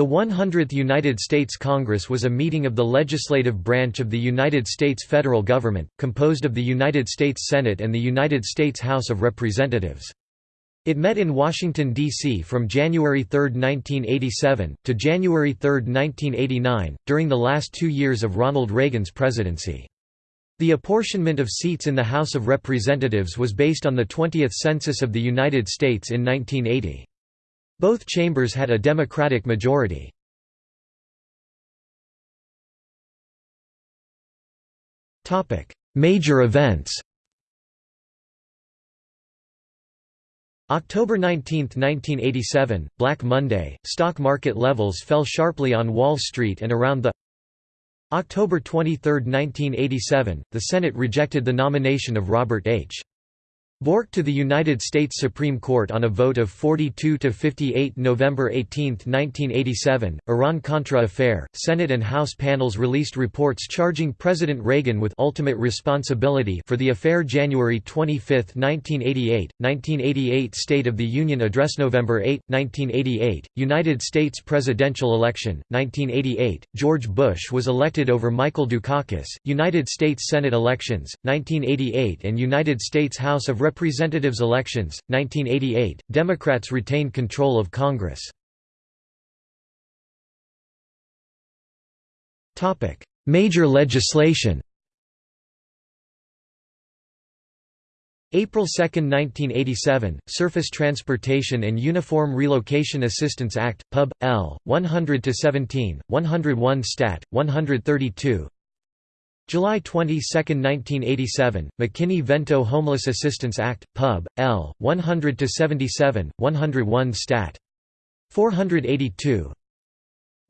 The 100th United States Congress was a meeting of the legislative branch of the United States federal government, composed of the United States Senate and the United States House of Representatives. It met in Washington, D.C. from January 3, 1987, to January 3, 1989, during the last two years of Ronald Reagan's presidency. The apportionment of seats in the House of Representatives was based on the 20th Census of the United States in 1980. Both chambers had a Democratic majority. Major events October 19, 1987, Black Monday, stock market levels fell sharply on Wall Street and around the October 23, 1987, the Senate rejected the nomination of Robert H. Bork to the United States Supreme Court on a vote of 42 to 58 November 18, 1987, Iran-Contra affair, Senate and House panels released reports charging President Reagan with ultimate responsibility for the affair January 25, 1988, 1988 State of the Union Address November 8, 1988, United States presidential election, 1988, George Bush was elected over Michael Dukakis, United States Senate elections, 1988 and United States House of Representatives elections, 1988, Democrats retained control of Congress. Major legislation April 2, 1987, Surface Transportation and Uniform Relocation Assistance Act, Pub. L. 100-17, 101 Stat. 132 July 22, 1987, McKinney-Vento Homeless Assistance Act, Pub. L. 100-77, 101 Stat. 482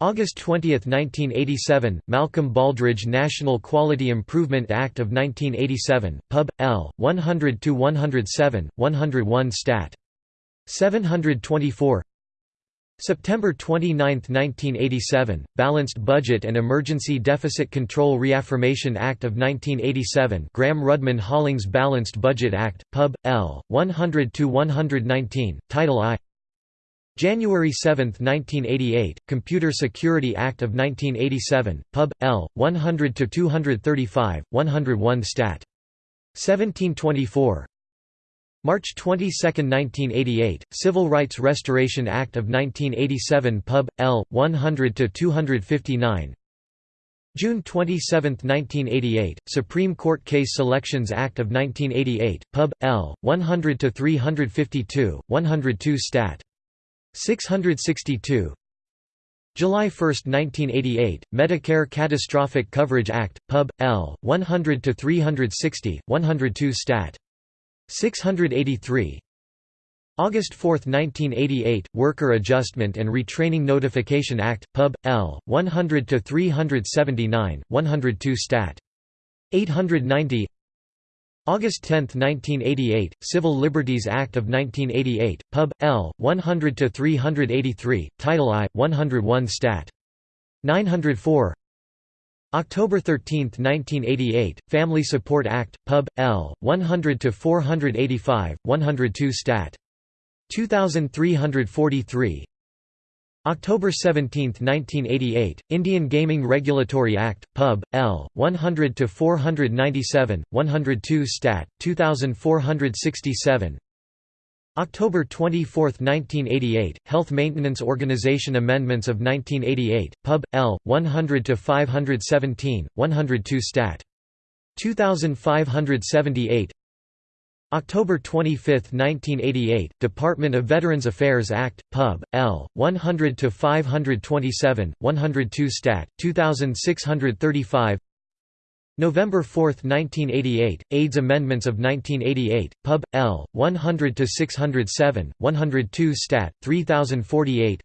August 20, 1987, Malcolm Baldrige National Quality Improvement Act of 1987, Pub. L. 100-107, 101 Stat. 724 September 29, 1987, Balanced Budget and Emergency Deficit Control Reaffirmation Act of 1987 Gramm-Rudman-Hollings Balanced Budget Act, Pub. L. 100–119, Title I January 7, 1988, Computer Security Act of 1987, Pub. L. 100–235, 101 Stat. 1724 March 22, 1988, Civil Rights Restoration Act of 1987 Pub. L. 100–259 June 27, 1988, Supreme Court Case Selections Act of 1988, Pub. L. 100–352, 102 Stat. 662 July 1, 1988, Medicare Catastrophic Coverage Act, Pub. L. 100–360, 102 Stat. 683 August 4, 1988, Worker Adjustment and Retraining Notification Act, Pub. L. 100–379, 102 Stat. 890 August 10, 1988, Civil Liberties Act of 1988, Pub. L. 100–383, Title I, 101 Stat. 904 October 13, 1988, Family Support Act, Pub. L. 100–485, 102 Stat. 2343 October 17, 1988, Indian Gaming Regulatory Act, Pub. L. 100–497, 102 Stat. 2467 October 24, 1988, Health Maintenance Organization Amendments of 1988, Pub. L. 100–517, 102 Stat. 2578 October 25, 1988, Department of Veterans Affairs Act, Pub. L. 100–527, 102 Stat. 2635 November 4, 1988, AIDS Amendments of 1988, Pub. L. 100–607, 102 Stat. 3048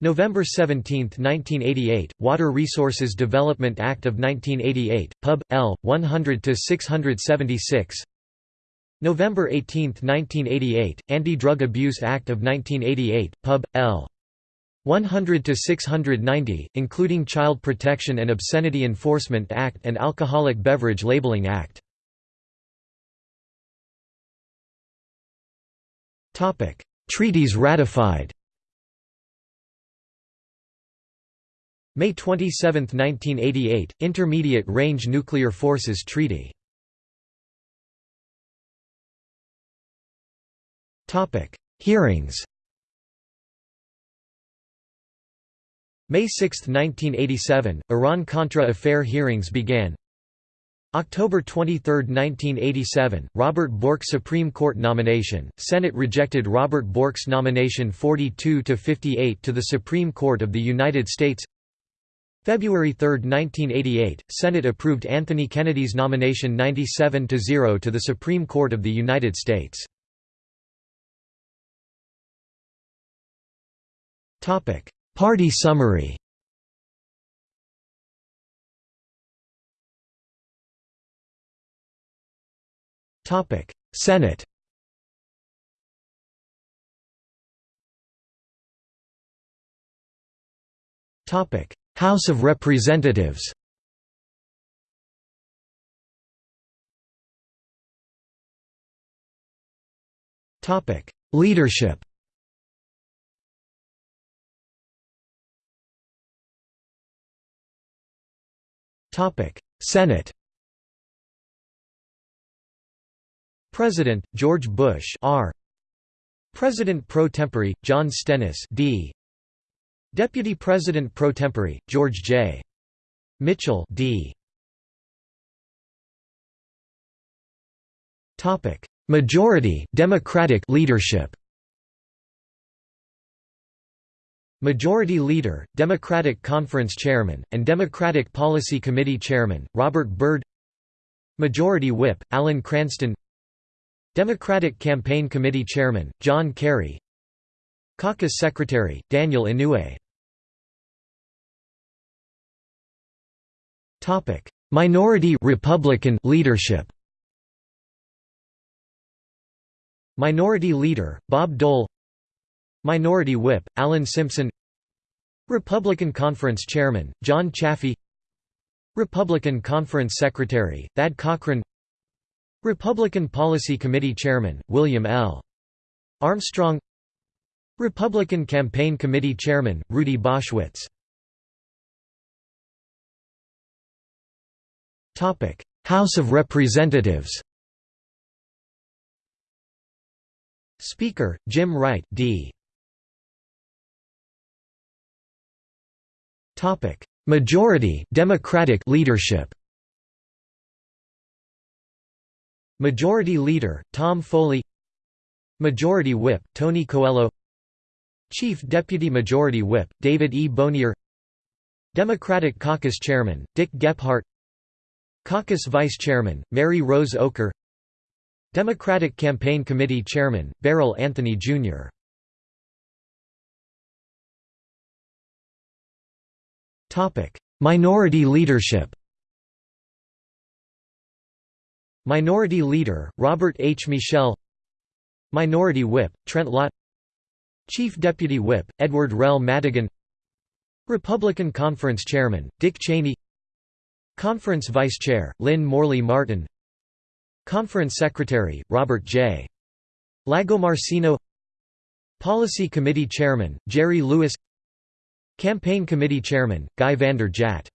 November 17, 1988, Water Resources Development Act of 1988, Pub. L. 100–676 November 18, 1988, Anti-Drug Abuse Act of 1988, Pub. L. 100 to 690, including Child Protection and Obscenity Enforcement Act and Alcoholic Beverage Labeling Act. Topic: Treaties ratified. May 27, 1988 – Intermediate Range Nuclear Forces Treaty Topic: Hearings May 6, 1987 – Iran-Contra affair hearings began. October 23, 1987, Robert Bork Supreme Court nomination, Senate rejected Robert Bork's nomination 42 to 58 to the Supreme Court of the United States. February 3, 1988, Senate approved Anthony Kennedy's nomination 97 to 0 to the Supreme Court of the United States. Party summary Topic: Senate. Topic: House of Representatives. Topic: Leadership. Topic: Senate. President George Bush R. President pro tempore John Stennis D. Deputy President pro tempore George J. Mitchell D. Topic. Majority Democratic leadership Majority Leader, Democratic Conference Chairman, and Democratic Policy Committee Chairman, Robert Byrd. Majority Whip, Alan Cranston. Democratic Campaign Committee Chairman, John Kerry. Caucus Secretary, Daniel Inouye. Minority Republican leadership. Minority Leader, Bob Dole Minority Whip, Alan Simpson Republican Conference Chairman, John Chafee Republican Conference Secretary, Thad Cochran Republican Policy Committee Chairman, William L. Armstrong Republican Campaign Committee Chairman, Rudy Boschwitz House of Representatives Speaker, Jim Wright D. Majority Democratic leadership Majority Leader, Tom Foley Majority Whip, Tony Coelho Chief Deputy Majority Whip, David E. Bonior. Democratic Caucus Chairman, Dick Gephardt Caucus Vice Chairman, Mary Rose Oakar Democratic Campaign Committee Chairman, Beryl Anthony, Jr. Minority leadership Minority Leader, Robert H. Michel Minority Whip, Trent Lott Chief Deputy Whip, Edward Rell Madigan Republican Conference Chairman, Dick Cheney Conference Vice Chair, Lynn Morley Martin Conference Secretary, Robert J. Lagomarsino Policy Committee Chairman, Jerry Lewis Campaign Committee Chairman, Guy Vander Jagt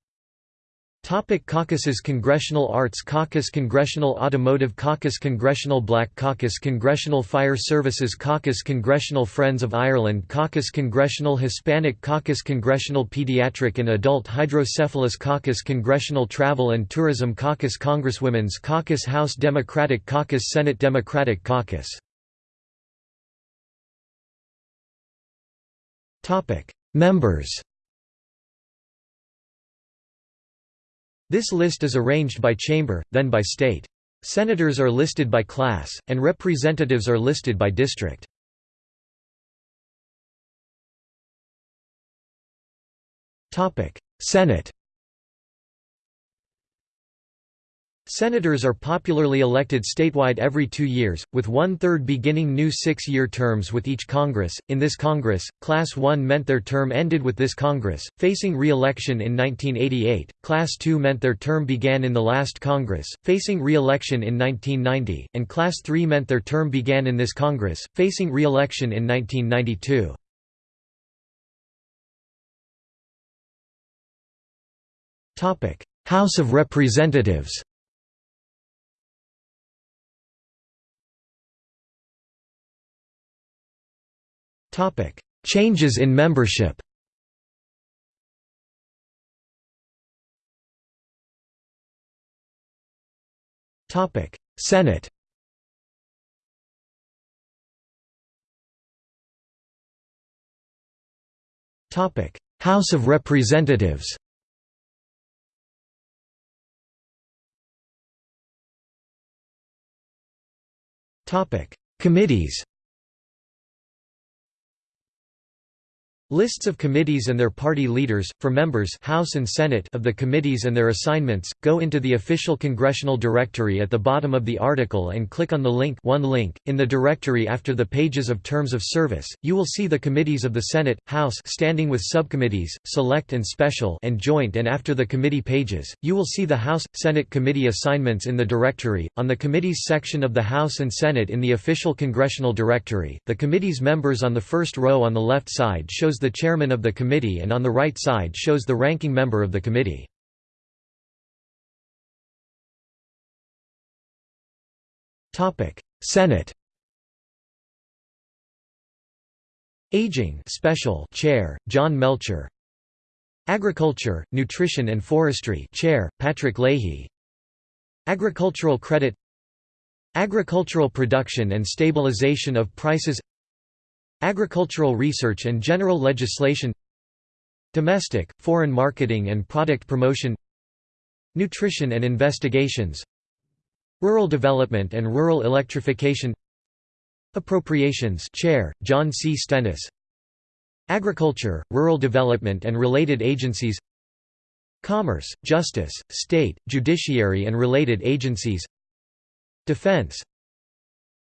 Topic Caucuses Congressional Arts Caucus Congressional Automotive Caucus Congressional Black Caucus Congressional Fire Services Caucus Congressional Friends of Ireland Caucus Congressional Hispanic Caucus Congressional Pediatric and Adult Hydrocephalus Caucus Congressional Travel and Tourism Caucus Congresswomen's Caucus House Democratic Caucus Senate Democratic Caucus Members This list is arranged by chamber, then by state. Senators are listed by class, and representatives are listed by district. Senate Senators are popularly elected statewide every two years, with one-third beginning new six-year terms with each Congress. In this Congress, Class 1 meant their term ended with this Congress, facing re-election in 1988, Class 2 meant their term began in the last Congress, facing re-election in 1990, and Class 3 meant their term began in this Congress, facing re-election in 1992. House of Representatives Changes in membership. Senate. House of Representatives. Topic. Committees Lists of committees and their party leaders, for members House and Senate of the committees and their assignments, go into the official congressional directory at the bottom of the article and click on the link one link. In the directory after the pages of terms of service, you will see the committees of the Senate, House standing with subcommittees, select and special and joint and after the committee pages, you will see the House, Senate committee assignments in the directory. On the committees section of the House and Senate in the official congressional directory, the committee's members on the first row on the left side shows the chairman of the committee and on the right side shows the ranking member of the committee. Senate Aging Special Chair, John Melcher. Agriculture, Nutrition and Forestry Chair, Patrick Leahy. Agricultural Credit Agricultural Production and Stabilization of Prices Agricultural research and general legislation Domestic, foreign marketing and product promotion Nutrition and investigations Rural development and rural electrification Appropriations Chair, John C. Stennis Agriculture, Rural Development and related agencies Commerce, Justice, State, Judiciary and related agencies Defense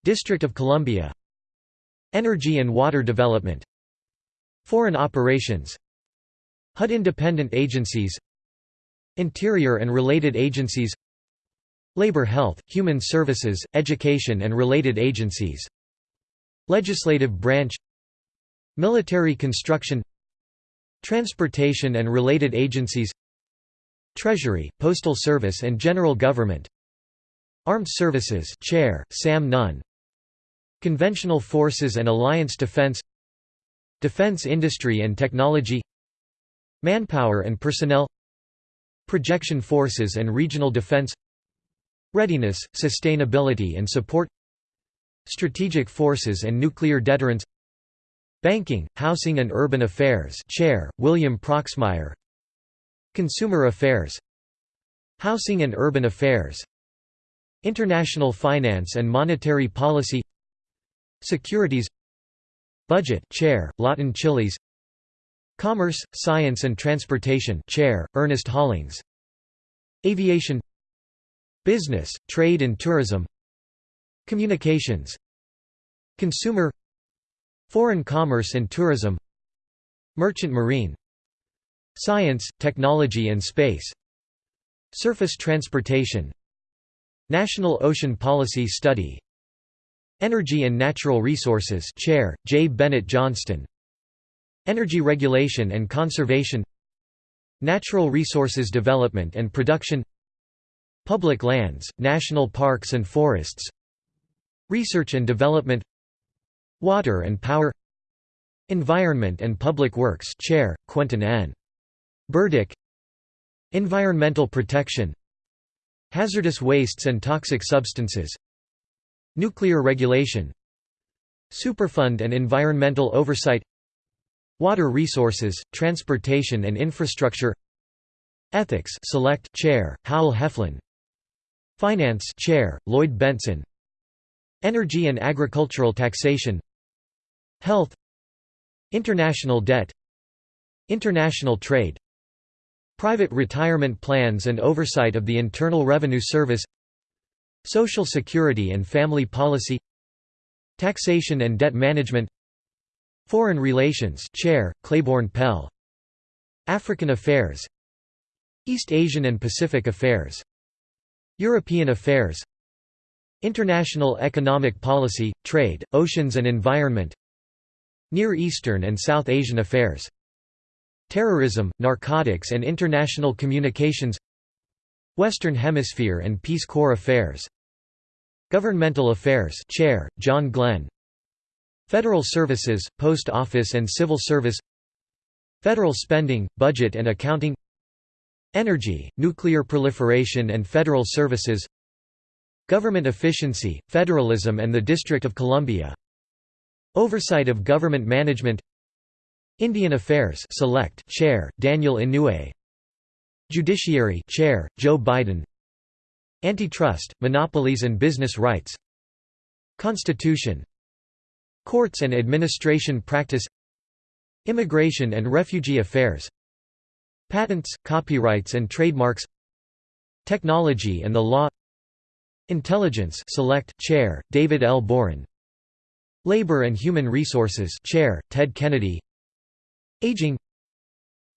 District of Columbia Energy and water development. Foreign operations. HUD independent agencies. Interior and related agencies. Labor Health, Human Services, Education and related agencies. Legislative branch. Military construction. Transportation and related agencies. Treasury, Postal Service and General Government. Armed Services. Chair, Sam Nunn Conventional Forces and Alliance Defense Defense Industry and Technology Manpower and Personnel Projection Forces and Regional Defense Readiness, Sustainability and Support Strategic Forces and Nuclear Deterrence Banking, Housing and Urban Affairs Chair, William Proxmire Consumer Affairs Housing and Urban Affairs International Finance and Monetary Policy Securities Budget Chair, Lawton Chiles Commerce, Science and Transportation Chair, Ernest Hollings Aviation Business, Trade and Tourism Communications Consumer Foreign Commerce and Tourism Merchant Marine Science, Technology and Space Surface Transportation National Ocean Policy Study Energy and Natural Resources Chair, J. Bennett Johnston. Energy Regulation and Conservation. Natural Resources Development and Production. Public Lands, National Parks and Forests. Research and Development. Water and Power. Environment and Public Works Chair, Quentin N. Burdick. Environmental Protection. Hazardous Wastes and Toxic Substances Nuclear regulation Superfund and environmental oversight Water resources, transportation and infrastructure Ethics Select Chair, Howell Heflin Finance Chair, Lloyd Bentsen Energy and agricultural taxation Health International debt International trade Private retirement plans and oversight of the Internal Revenue Service Social Security and Family Policy Taxation and Debt Management Foreign Relations Chair, Claiborne Pell African Affairs East Asian and Pacific Affairs European Affairs International Economic Policy, Trade, Oceans and Environment Near Eastern and South Asian Affairs Terrorism, Narcotics and International Communications Western Hemisphere and Peace Corps Affairs Governmental Affairs Chair, John Glenn. Federal Services, Post Office and Civil Service. Federal Spending, Budget and Accounting. Energy, Nuclear Proliferation and Federal Services. Government Efficiency, Federalism and the District of Columbia. Oversight of Government Management. Indian Affairs Select Chair, Daniel Inouye. Judiciary Chair, Joe Biden Antitrust, Monopolies and Business Rights. Constitution. Courts and Administration Practice. Immigration and Refugee Affairs. Patents, Copyrights and Trademarks. Technology and the Law. Intelligence Select Chair, David L. Boren. Labor and Human Resources Chair, Ted Kennedy. Aging.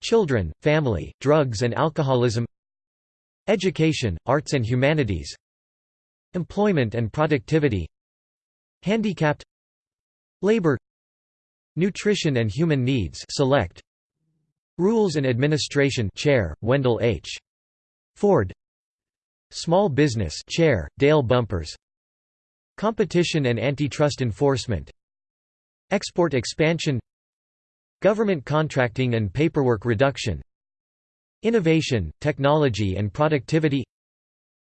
Children, Family, Drugs and Alcoholism Education, Arts and Humanities Employment and Productivity Handicapped Labor Nutrition and Human Needs Select Rules and Administration Chair, Wendell H. Ford Small Business Chair, Dale Bumpers Competition and Antitrust Enforcement Export Expansion Government Contracting and Paperwork Reduction Innovation, Technology and Productivity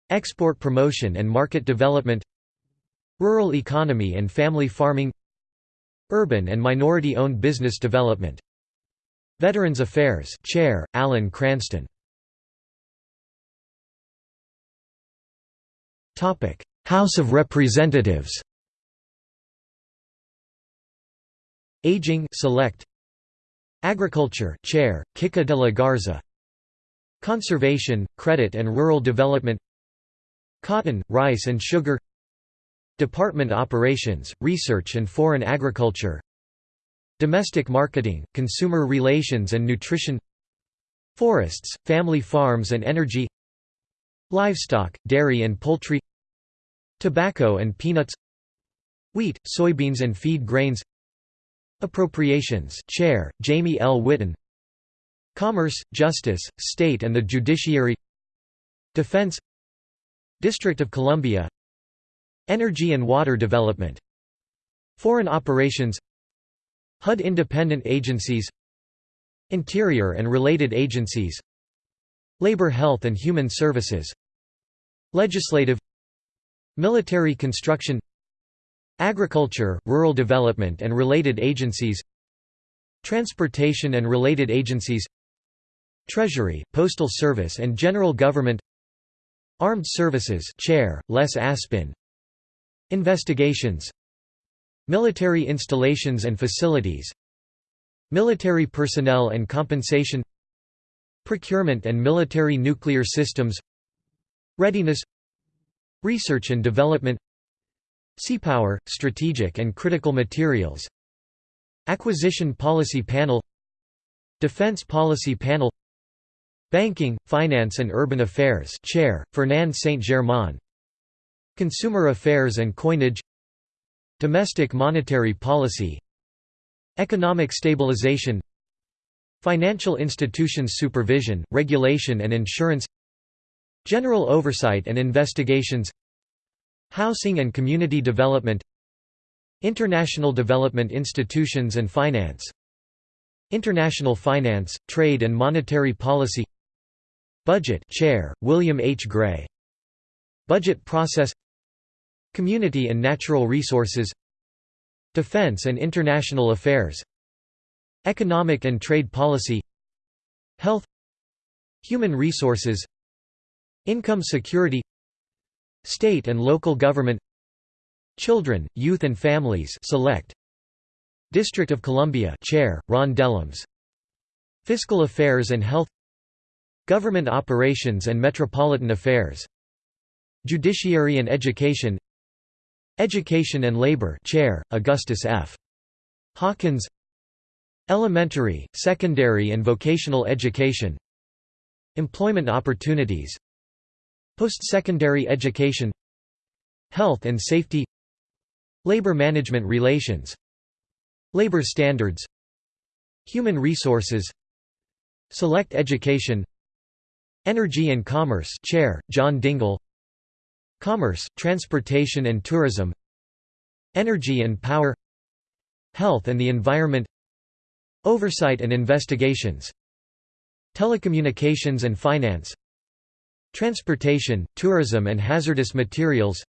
Export Promotion and Market Development Rural Economy and Family Farming Urban and Minority-Owned Business Development. Veterans Affairs Chair, Alan Cranston. House of Representatives. Aging Select. Agriculture Chair, Kika de la Garza Conservation, Credit and Rural Development Cotton, Rice and Sugar Department Operations, Research and Foreign Agriculture Domestic Marketing, Consumer Relations and Nutrition Forests, Family Farms and Energy Livestock, Dairy and Poultry Tobacco and Peanuts Wheat, Soybeans and Feed Grains Appropriations Chair, Jamie L. Whitten Commerce, Justice, State and the Judiciary Defense District of Columbia Energy and Water Development Foreign Operations HUD Independent Agencies Interior and related agencies Labor Health and Human Services Legislative Military Construction Agriculture, Rural Development and related agencies Transportation and related agencies Treasury, Postal Service and General Government. Armed Services Chair, Les Aspin. Investigations. Military installations and facilities. Military personnel and compensation. Procurement and military nuclear systems. Readiness. Research and development. Seapower, strategic and critical materials. Acquisition Policy Panel. Defense Policy Panel Banking, Finance and Urban Affairs Chair, Fernand Saint-Germain. Consumer Affairs and Coinage. Domestic Monetary Policy. Economic Stabilization. Financial Institutions Supervision, Regulation and Insurance. General Oversight and Investigations. Housing and Community Development. International Development Institutions and Finance. International Finance, Trade and Monetary Policy Budget Chair, William H. Gray. Budget Process. Community and Natural Resources. Defense and International Affairs. Economic and Trade Policy. Health. Human Resources. Income Security. State and Local Government. Children, Youth and Families Select. District of Columbia Chair, Ron Dellums. Fiscal Affairs and Health Government Operations and Metropolitan Affairs Judiciary and Education Education and Labor Chair, Augustus F. Hawkins Elementary, Secondary and Vocational Education Employment Opportunities Post-secondary education Health and safety Labor management relations Labor standards Human resources Select Education Energy and Commerce Chair, John Dingell. Commerce, Transportation and Tourism. Energy and Power. Health and the Environment. Oversight and Investigations. Telecommunications and Finance. Transportation, Tourism and Hazardous Materials.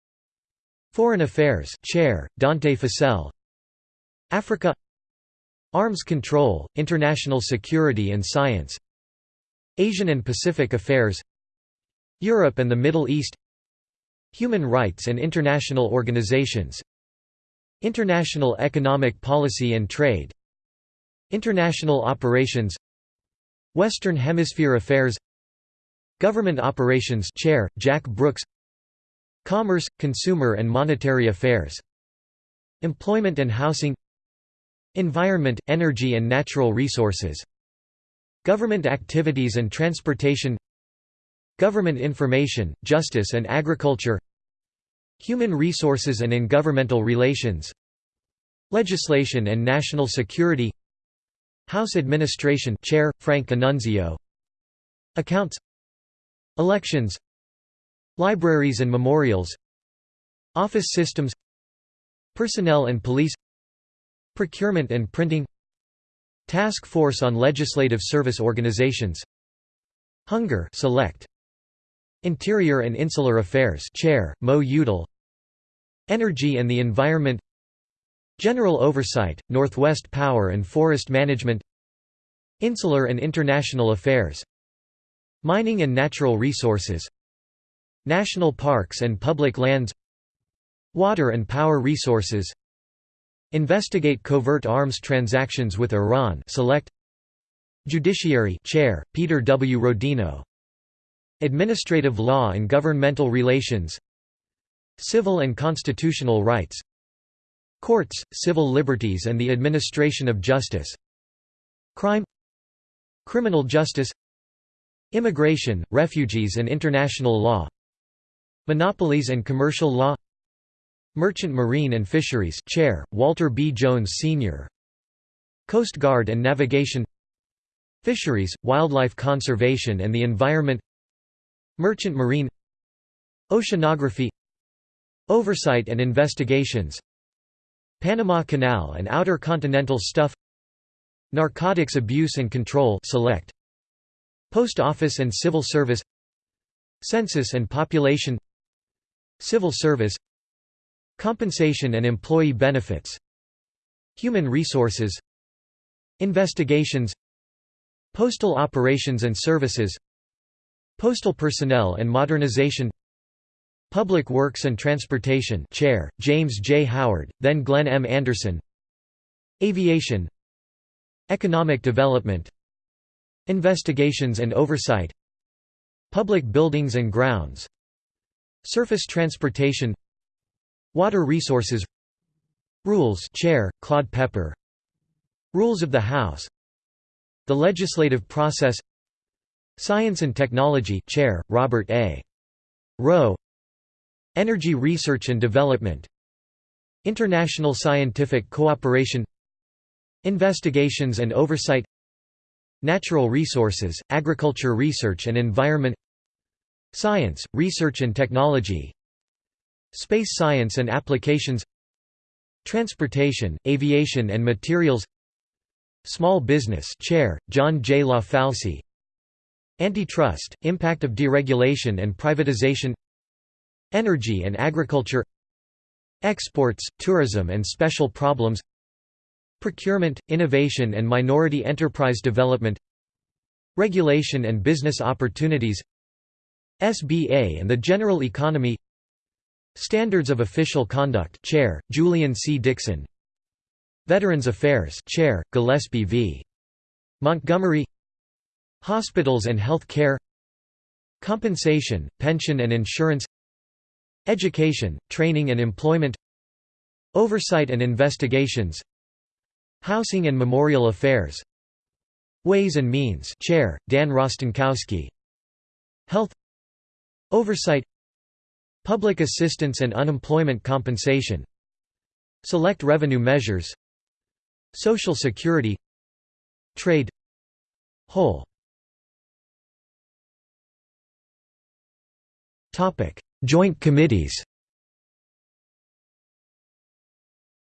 Foreign Affairs Chair, Dante Fascell Africa. Arms Control, International Security and Science Asian and Pacific Affairs Europe and the Middle East Human Rights and International Organizations International Economic Policy and Trade International Operations Western Hemisphere Affairs Government Operations Chair, Jack Brooks Commerce, Consumer and Monetary Affairs Employment and Housing Environment, Energy and Natural Resources Government Activities and Transportation Government Information, Justice and Agriculture Human Resources and Intergovernmental Relations Legislation and National Security House Administration Chair, Frank Annunzio Accounts Elections Libraries and Memorials Office Systems Personnel and Police Procurement and Printing Task Force on Legislative Service Organizations. Hunger Select. Interior and Insular Affairs Chair, Mo Udall. Energy and the Environment. General Oversight, Northwest Power and Forest Management. Insular and International Affairs. Mining and Natural Resources. National Parks and Public Lands. Water and Power Resources Investigate covert arms transactions with Iran select Judiciary Chair, Peter W. Rodino. Administrative Law and Governmental Relations. Civil and Constitutional Rights. Courts, Civil Liberties and the Administration of Justice. Crime. Criminal Justice. Immigration, Refugees and International Law. Monopolies and Commercial Law Merchant Marine and Fisheries Chair, Walter B. Jones Sr. Coast Guard and Navigation Fisheries, Wildlife Conservation and the Environment Merchant Marine Oceanography Oversight and Investigations Panama Canal and Outer Continental Shelf Narcotics Abuse and Control select Post Office and Civil Service Census and Population Civil Service Compensation and Employee Benefits Human Resources Investigations Postal Operations and Services Postal Personnel and Modernization Public Works and Transportation Chair, James J. Howard, then Glenn M. Anderson Aviation Economic Development Investigations and Oversight Public Buildings and Grounds Surface Transportation Water Resources. Rules. Chair, Claude Pepper. Rules of the House. The Legislative Process. Science and Technology. Chair, Robert A. Roe. Energy Research and Development. International Scientific Cooperation. Investigations and Oversight. Natural Resources, Agriculture Research and Environment. Science, Research and Technology Space Science and Applications Transportation, Aviation and Materials Small Business Chair, John J. LaFalce Antitrust, Impact of Deregulation and Privatization Energy and agriculture Exports, tourism and special problems Procurement, innovation and minority enterprise development Regulation and business opportunities SBA and the general economy Standards of Official Conduct Chair, Julian C. Dixon. Veterans Affairs Chair, Gillespie V. Montgomery. Hospitals and health care. Compensation, pension and insurance. Education, Training and Employment. Oversight and Investigations. Housing and Memorial Affairs. Ways and Means Chair, Dan Rostenkowski. Health. Oversight Public assistance and unemployment compensation Select revenue measures Social security Trade Whole. Joint committees.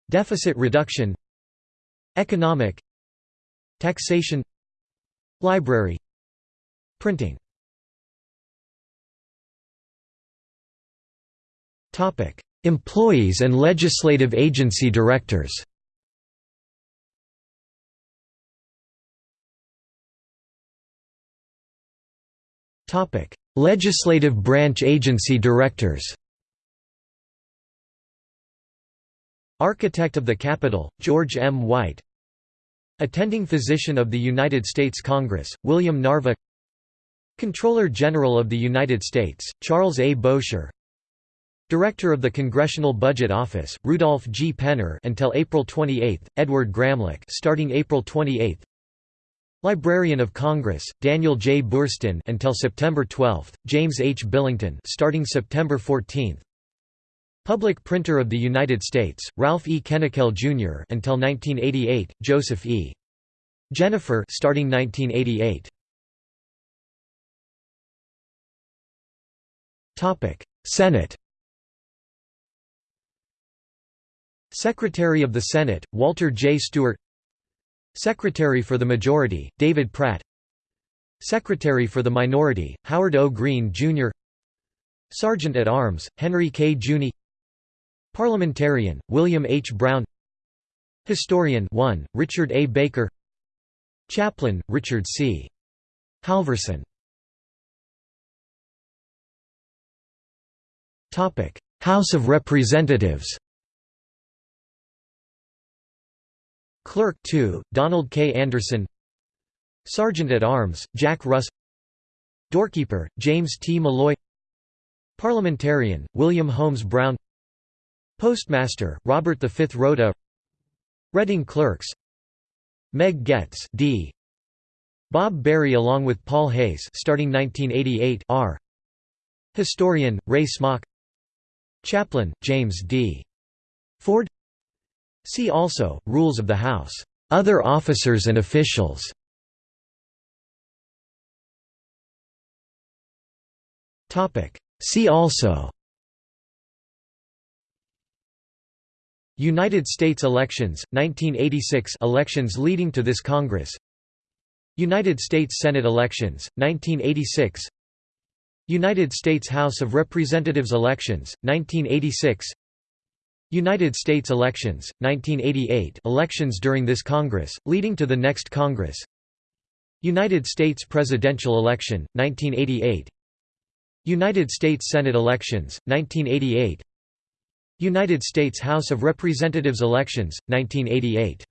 Deficit reduction Economic Taxation Library Printing. Employees and legislative agency directors. Topic: Legislative branch agency directors. Architect of the Capitol, George M. White. Attending Physician of the United States Congress, William Narva. Comptroller General of the United States, Charles A. Bowsher Director of the Congressional Budget Office, Rudolph G. Penner until April 28, Edward Gramlich starting April 28 Librarian of Congress, Daniel J. Boorstin until September 12, James H. Billington starting September 14 Public Printer of the United States, Ralph E. Kennickell Jr. until 1988, Joseph E. Jenifer starting 1988. Topic: Senate. Secretary of the Senate, Walter J. Stewart. Secretary for the Majority, David Pratt. Secretary for the Minority, Howard O. Green, Jr. Sergeant at Arms, Henry K. Giugni Parliamentarian, William H. Brown Historian 1, Richard A. Baker Chaplain, Richard C. Halverson House of Representatives Clerk 2, Donald K. Anderson Sergeant at Arms, Jack Russ Doorkeeper, James T. Molloy Parliamentarian, William Holmes Brown Postmaster, Robert V. Rota Reading Clerks Meg Goetz D. Bob Berry along with Paul Hayes starting 1988 R. Historian, Ray Smock Chaplain, James D. Ford See also, Rules of the House. Other officers and officials. See also. United States elections, 1986 elections leading to this Congress. United States Senate elections, 1986 United States House of Representatives elections, 1986 United States elections, 1988 elections during this Congress, leading to the next Congress. United States presidential election, 1988 United States Senate elections, 1988 United States House of Representatives elections, 1988